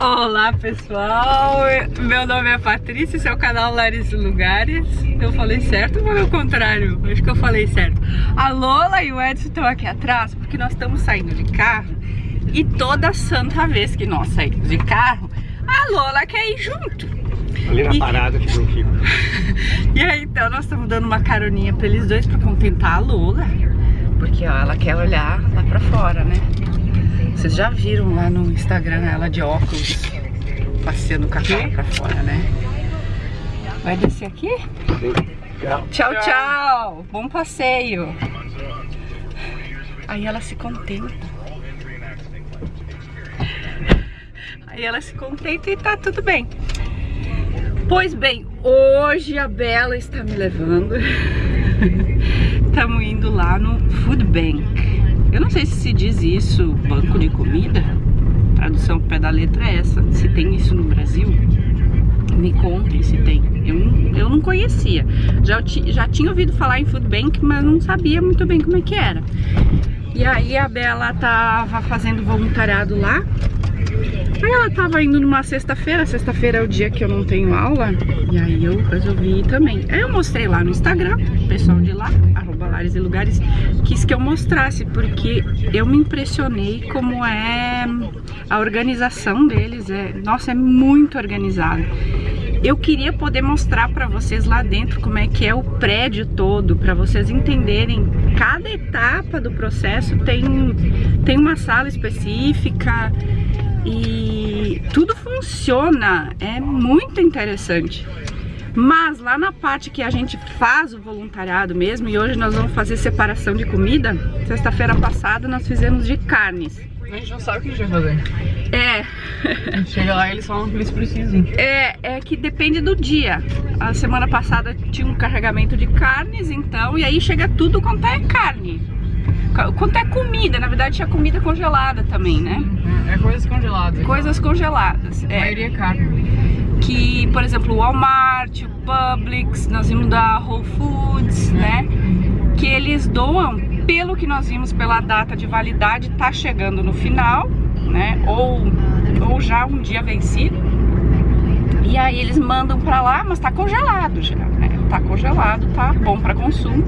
Olá pessoal, meu nome é Patrícia, esse é o canal Lares e Lugares. Eu falei certo ou falei o contrário? Acho que eu falei certo. A Lola e o Edson estão aqui atrás porque nós estamos saindo de carro E toda santa vez que nós saímos de carro A Lola quer ir junto. Ali na e... parada que não fica. E aí então nós estamos dando uma caroninha para eles dois para contentar a Lola Porque ó, ela quer olhar lá para fora, né? Vocês já viram lá no Instagram ela de óculos passeando a cara pra fora, né? Vai descer aqui? Tchau, tchau. tchau. Bom passeio. Aí ela se contenta. Aí ela se contenta e tá tudo bem. Pois bem, hoje a Bela está me levando. Estamos indo lá no Food Bank. Eu não sei se se diz isso, banco de comida. A tradução pé da letra é essa. Se tem isso no Brasil, me contem se tem. Eu, eu não conhecia. Já, já tinha ouvido falar em Food Bank, mas não sabia muito bem como é que era. E aí a Bela tava fazendo voluntariado lá Aí ela tava indo numa sexta-feira, sexta-feira é o dia que eu não tenho aula, e aí eu resolvi ir também. Aí eu mostrei lá no Instagram, o pessoal de lá, Lares e Lugares, quis que eu mostrasse, porque eu me impressionei como é a organização deles, é, nossa, é muito organizado. Eu queria poder mostrar para vocês lá dentro como é que é o prédio todo, para vocês entenderem cada etapa do processo tem, tem uma sala específica, e tudo funciona, é muito interessante. Mas lá na parte que a gente faz o voluntariado mesmo, e hoje nós vamos fazer separação de comida, sexta-feira passada nós fizemos de carnes. A gente não sabe o que a gente vai fazer. É. Chega lá e eles falam que eles precisam. É, é que depende do dia. A semana passada tinha um carregamento de carnes, então, e aí chega tudo quanto é carne. Quanto é comida, na verdade tinha comida congelada também, né? É, é coisas congeladas. Coisas congeladas. A é. maioria é carne. Que, por exemplo, o Walmart, o Publix, nós vimos da Whole Foods, né? Que eles doam, pelo que nós vimos pela data de validade, tá chegando no final, né? Ou, ou já um dia vencido. E aí eles mandam pra lá, mas tá congelado já, né? Tá congelado, tá bom pra consumo.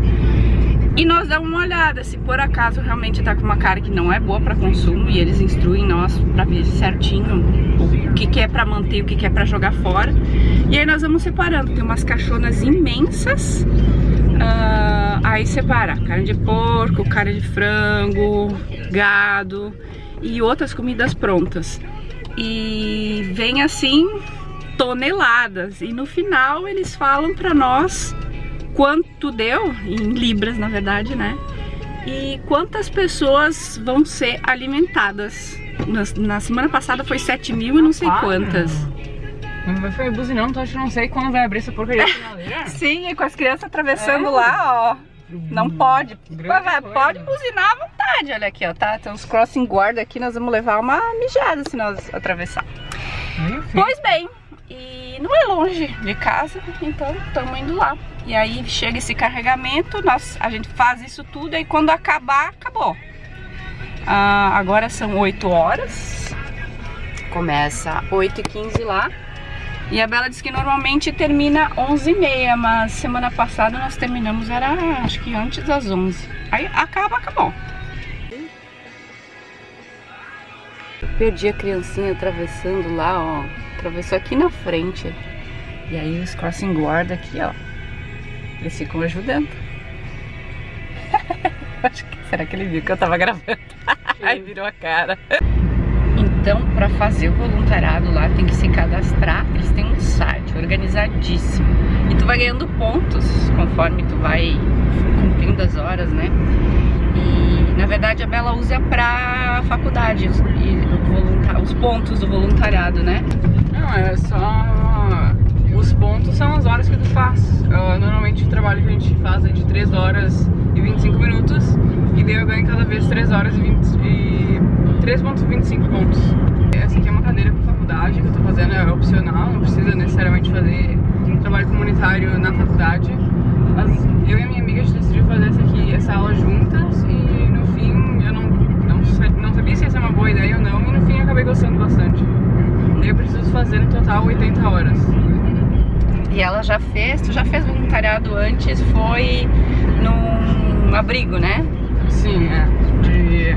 E nós damos uma olhada se por acaso realmente tá com uma cara que não é boa para consumo e eles instruem nós para ver certinho o que, que é para manter o que, que é para jogar fora. E aí nós vamos separando, tem umas caixonas imensas, uh, aí separa carne de porco, carne de frango, gado e outras comidas prontas. E vem assim toneladas e no final eles falam para nós quanto deu, em libras na verdade, né? E quantas pessoas vão ser alimentadas. Na, na semana passada foi 7 mil e não sei quantas. Não vai ficar buzinando, então acho que não sei quando vai abrir essa porcaria Sim, e com as crianças atravessando é. lá, ó. Não pode. Vai, pode buzinar à vontade, olha aqui, ó, tá? Tem uns crossing guard aqui, nós vamos levar uma mijada se nós atravessar. Enfim. Pois bem, e não é longe de casa, então estamos indo lá. E aí chega esse carregamento, nós, a gente faz isso tudo e quando acabar, acabou. Ah, agora são 8 horas, começa 8h15 lá. E a Bela disse que normalmente termina 11h30, mas semana passada nós terminamos, era acho que antes das 11 Aí acaba, acabou. Perdi a criancinha atravessando lá, ó. Atravessou aqui na frente. E aí os crossing guard aqui, ó. Eles ficam ajudando. será que ele viu que eu tava gravando? aí virou a cara. Então, para fazer o voluntariado lá, tem que se cadastrar. Eles têm um site organizadíssimo. E tu vai ganhando pontos conforme tu vai cumprindo as horas, né? E, na verdade, a Bela usa pra faculdade os, os pontos do voluntariado, né? Não, é só... Os pontos são as horas que tu faz. Normalmente o trabalho que a gente faz é de 3 horas e 25 minutos. E daí eu ganho cada vez 3 horas e, 20, e 3.25 pontos. Essa aqui é uma cadeira para faculdade que eu tô fazendo, é opcional, não precisa necessariamente fazer trabalho comunitário na faculdade. Mas eu e a minha amiga a gente decidiu fazer essa aqui, essa aula juntas e não, sabia se ia ser uma boa ideia ou não e no fim acabei gostando bastante. Eu fazer no total 80 horas. E ela já fez, tu já fez voluntariado antes, foi num abrigo, né? Sim, é. De.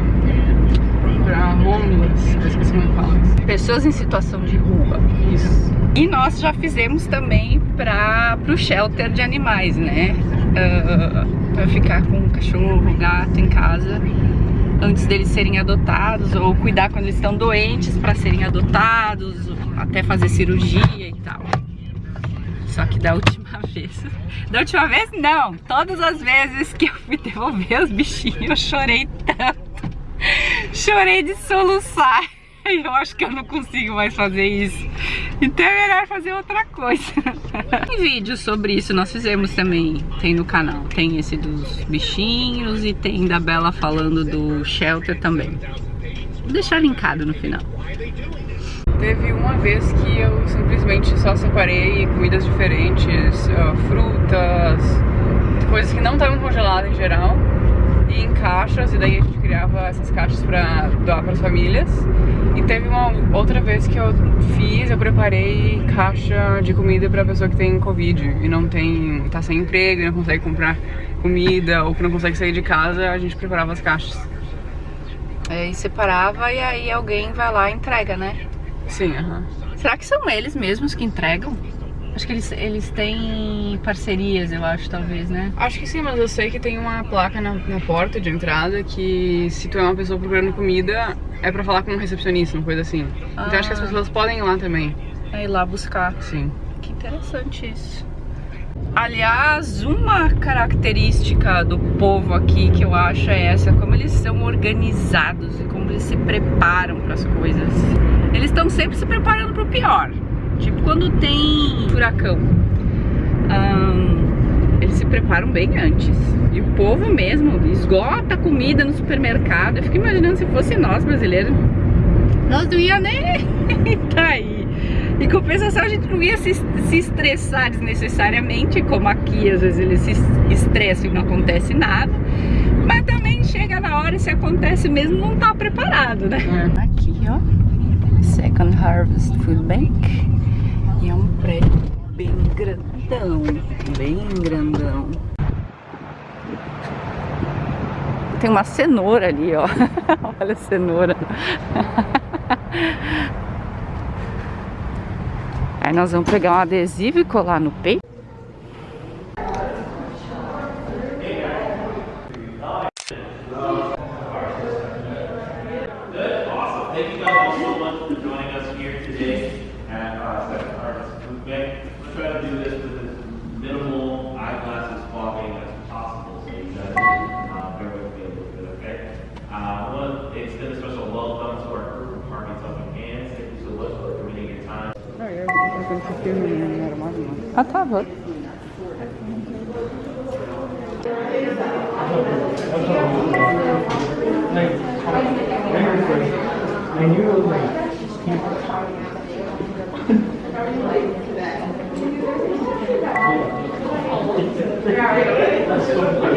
pra homeless, esqueci como fala. Pessoas em situação de rua. Isso. E nós já fizemos também para o shelter de animais, né? Uh, para ficar com cachorro, gato em casa antes deles serem adotados ou cuidar quando eles estão doentes para serem adotados, até fazer cirurgia e tal. Só que da última vez, da última vez não, todas as vezes que eu fui devolver os bichinhos eu chorei tanto, chorei de soluçar. Eu acho que eu não consigo mais fazer isso. Então é melhor fazer outra coisa. Tem vídeo sobre isso, nós fizemos também, tem no canal. Tem esse dos bichinhos e tem da Bela falando do shelter também. Vou deixar linkado no final. Teve uma vez que eu simplesmente só separei comidas diferentes, frutas, coisas que não estavam congeladas em geral em caixas e daí a gente criava essas caixas pra doar para as famílias. E teve uma outra vez que eu fiz, eu preparei caixa de comida para pessoa que tem Covid e não tem, tá sem emprego e não consegue comprar comida ou que não consegue sair de casa, a gente preparava as caixas. É, e separava e aí alguém vai lá e entrega, né? Sim, aham. Será que são eles mesmos que entregam? Acho que eles, eles têm parcerias, eu acho, talvez, né? Acho que sim, mas eu sei que tem uma placa na, na porta de entrada que se tu é uma pessoa procurando comida, é pra falar com um recepcionista, uma coisa assim. Ah. Então acho que as pessoas podem ir lá também. É ir lá buscar. Sim. Que interessante isso. Aliás, uma característica do povo aqui que eu acho é essa, como eles são organizados e como eles se preparam para as coisas. Eles estão sempre se preparando para o pior. Tipo quando tem furacão. Um, eles se preparam bem antes. E o povo mesmo esgota comida no supermercado. Eu fico imaginando se fosse nós brasileiros. Nós não ia nem tá aí. Em compensação, a gente não ia se, se estressar desnecessariamente, como aqui às vezes eles se estressam e não acontece nada. Mas também chega na hora e se acontece mesmo, não tá preparado, né? É. Aqui, ó. Second Harvest Food Bank. E é um prédio bem grandão, bem grandão. Tem uma cenoura ali, ó. Olha a cenoura. Aí nós vamos pegar um adesivo e colar no peito. Thank you guys all so much for joining us here today at uh, Second Harvest Food Bank. We're trying to do this with as minimal eyeglasses fogging as possible, so you guys uh, bear with me a little bit, okay? Uh, I want to extend a special welcome to our group of Parking Helping Hands. Thank you so much for committing your time. Ah, tá, vou. And you like, Agora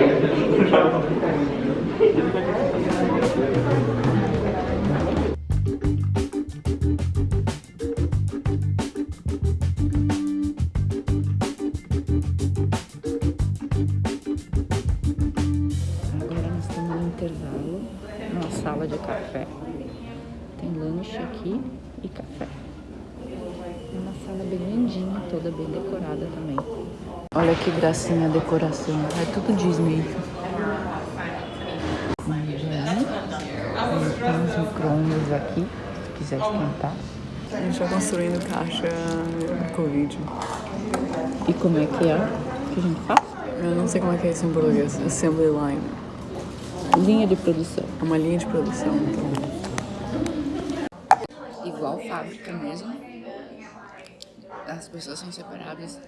Tem lanche aqui e café. É uma sala bem lindinha, toda bem decorada também. Olha que gracinha a decoração, é tudo Disney. Tem uns micro-ondas aqui, se quiser esquentar. A gente tá construindo caixa Covid. E como é que é que a gente faz? Eu não sei como é que é isso em português. Assembly line. Linha de produção. É uma linha de produção. Então. Igual fábrica mesmo. As pessoas são separadas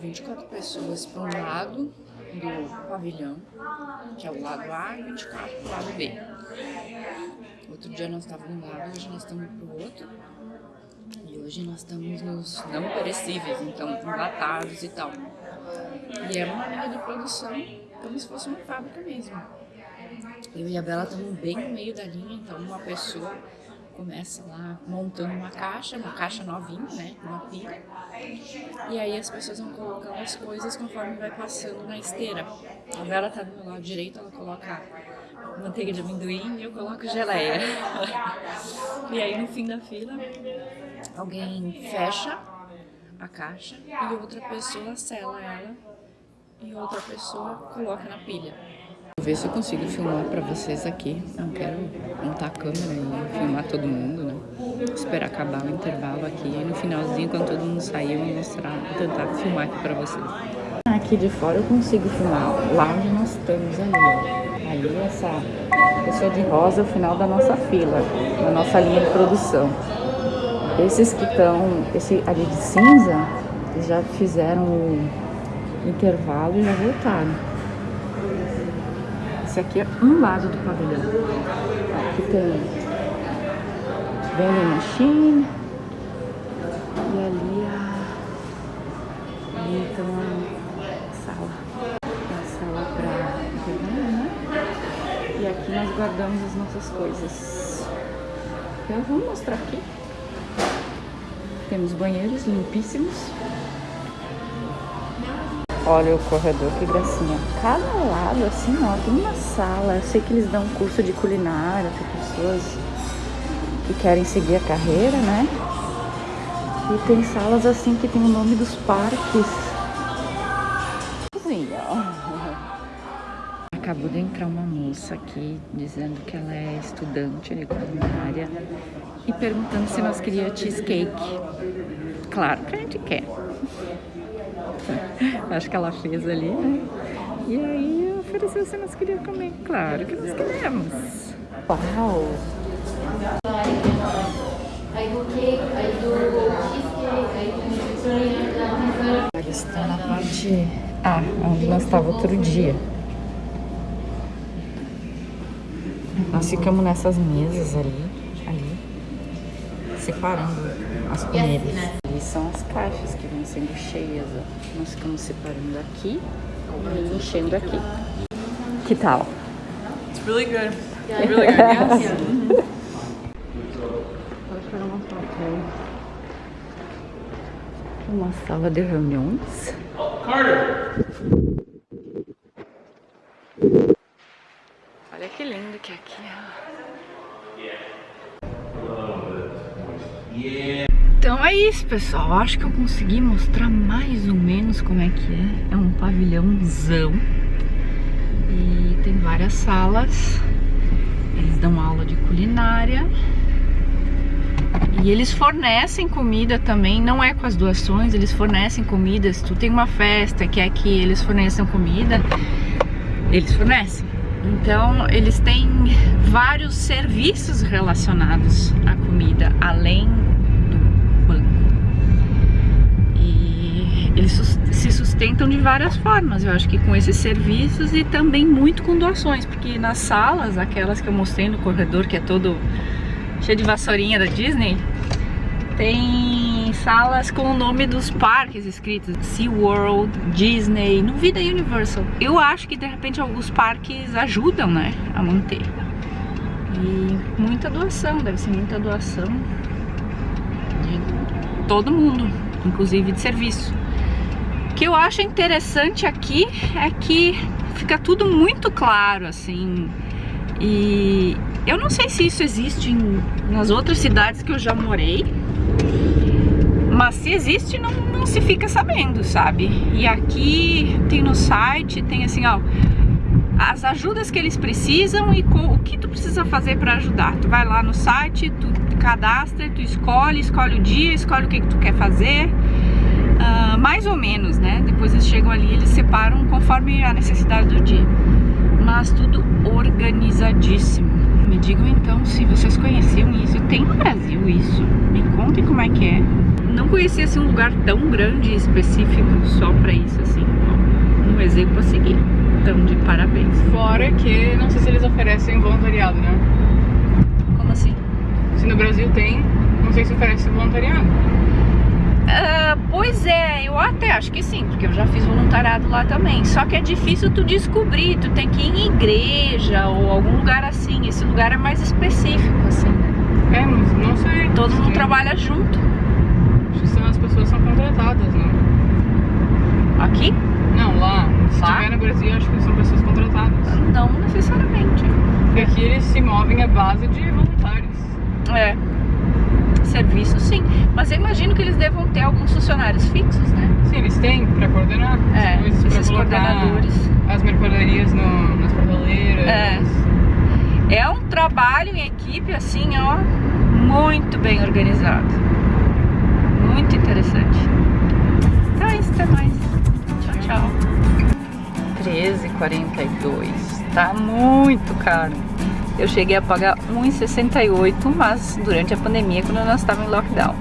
24 pessoas para um lado do pavilhão, que é o lado A, e 24 para o lado B. Outro dia nós estávamos um lado, hoje nós estamos para o outro. E hoje nós estamos nos não perecíveis, então enlatados e tal. E é uma linha de produção como se fosse uma fábrica mesmo. Eu e a Bela estamos bem no meio da linha, então uma pessoa começa lá montando uma caixa, uma caixa novinha, né? Uma pilha. E aí as pessoas vão colocando as coisas conforme vai passando na esteira. A Bela tá do meu lado direito, ela coloca manteiga de amendoim e eu coloco geleia. e aí no fim da fila, alguém fecha a caixa e outra pessoa sela ela e outra pessoa coloca na pilha. Vou ver se eu consigo filmar pra vocês aqui. Não quero montar a câmera e filmar todo mundo, né? Esperar acabar o intervalo aqui. E no finalzinho, quando todo mundo sair, eu vou mostrar, tentar filmar aqui pra vocês. Aqui de fora eu consigo filmar. Lá onde nós estamos ali. Aí essa pessoa de rosa é o final da nossa fila, da nossa linha de produção. Esses que estão, esse ali de cinza, já fizeram o intervalo e já voltaram. Esse aqui é um lado do pavilhão. Aqui tem vending machine. E ali a... Então a sala. A sala para intervalo, né? E aqui nós guardamos as nossas coisas. Então vamos mostrar aqui. Temos banheiros limpíssimos. Olha o corredor, que gracinha. Cada lado, assim, ó, tem uma sala. Eu sei que eles dão curso de culinária para pessoas que querem seguir a carreira, né? E tem salas assim que tem o nome dos parques. Cozinha, Acabou de entrar uma moça aqui dizendo que ela é estudante de culinária e perguntando se nós queríamos cheesecake. Claro que a gente quer. Acho que ela fez ali, né? E aí ofereceu se nós queríamos comer. Claro que nós queremos. Uau! Eles estão na parte... Ah, onde nós estávamos outro dia. Nós ficamos nessas mesas ali, ali, separando as comidas são as caixas que vão sendo cheias, ó. Nós ficamos separando aqui e enchendo aqui. Que tal? It's really good. It's really good, yes. Uma sala de reuniões. Carter! Olha que lindo que é aqui, ó. Yeah. Então é isso, pessoal. Acho que eu consegui mostrar mais ou menos como é que é. É um pavilhãozão. E tem várias salas. Eles dão aula de culinária. E eles fornecem comida também, não é com as doações, eles fornecem comida. Se tu tem uma festa que é que eles fornecem comida, eles fornecem. Então, eles têm vários serviços relacionados à comida, além eles se sustentam de várias formas, eu acho que com esses serviços e também muito com doações, porque nas salas, aquelas que eu mostrei no corredor, que é todo cheio de vassourinha da Disney, tem salas com o nome dos parques escritos, SeaWorld, Disney, no Vida Universal. Eu acho que de repente alguns parques ajudam, né, a manter. E muita doação, deve ser muita doação de todo mundo, inclusive de serviço. Que eu acho interessante aqui é que fica tudo muito claro, assim. E eu não sei se isso existe em, nas outras cidades que eu já morei. Mas se existe, não, não se fica sabendo, sabe? E aqui tem no site, tem assim, ó as ajudas que eles precisam e o que tu precisa fazer para ajudar. Tu vai lá no site, tu cadastra, tu escolhe, escolhe o dia, escolhe o que, que tu quer fazer. Uh, mais ou menos, né? Depois eles chegam ali, eles separam conforme a necessidade do dia. Mas tudo organizadíssimo. Me digam então se vocês conheciam isso. Tem no Brasil isso? Me contem como é que é. Não conhecia assim, um lugar tão grande e específico só pra isso, assim. Um exemplo a seguir. Então, de parabéns. Fora que, não sei se eles oferecem voluntariado, né? Como assim? Se no Brasil tem, não sei se oferece voluntariado. Uh, pois é, eu até acho que sim, porque eu já fiz voluntariado lá também. Só que é difícil tu descobrir, tu tem que ir em igreja ou algum lugar assim. Esse lugar é mais específico, assim, né? É, mas não sei. Todo mundo trabalha junto. Acho que são, as pessoas são contratadas, né? Aqui? Não, lá. Se Lá? tiver no Brasil, acho que são pessoas contratadas. Não necessariamente. Porque aqui eles se movem à base de voluntários. É. Serviço sim. Mas eu imagino que eles devam ter alguns funcionários fixos, né? Sim, eles têm pra coordenar É, esses coordenadores. as mercadorias no, nas prateleiras. É. É um trabalho em equipe assim, ó, muito bem organizado. Muito interessante. Então é isso, até mais. Tchau, tchau. 13,42. Tá muito caro. Eu cheguei a pagar 1,68, mas durante a pandemia, quando nós estávamos em lockdown.